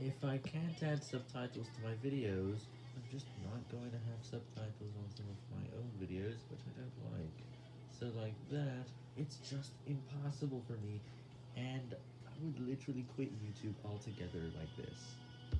If I can't add subtitles to my videos, I'm just not going to have subtitles on some of my own videos, which I don't like. So like that, it's just impossible for me, and I would literally quit YouTube altogether like this.